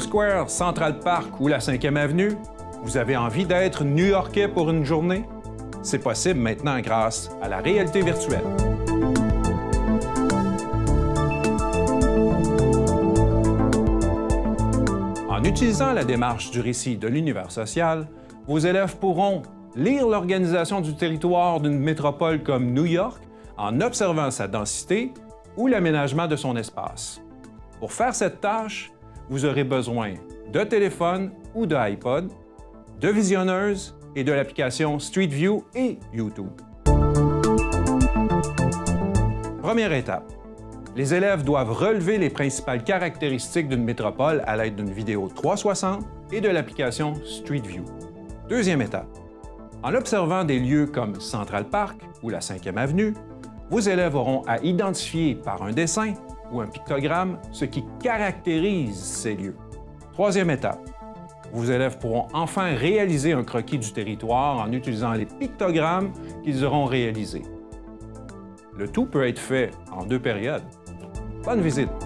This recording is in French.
Square, Central Park ou la 5e Avenue? Vous avez envie d'être New-Yorkais pour une journée? C'est possible maintenant grâce à la réalité virtuelle. En utilisant la démarche du récit de l'univers social, vos élèves pourront lire l'organisation du territoire d'une métropole comme New York en observant sa densité ou l'aménagement de son espace. Pour faire cette tâche, vous aurez besoin de téléphone ou de iPod, de visionneuses et de l'application Street View et YouTube. Première étape. Les élèves doivent relever les principales caractéristiques d'une métropole à l'aide d'une vidéo 360 et de l'application Street View. Deuxième étape. En observant des lieux comme Central Park ou la 5e Avenue, vos élèves auront à identifier par un dessin ou un pictogramme ce qui caractérise ces lieux. Troisième étape. Vos élèves pourront enfin réaliser un croquis du territoire en utilisant les pictogrammes qu'ils auront réalisés. Le tout peut être fait en deux périodes. Bonne visite!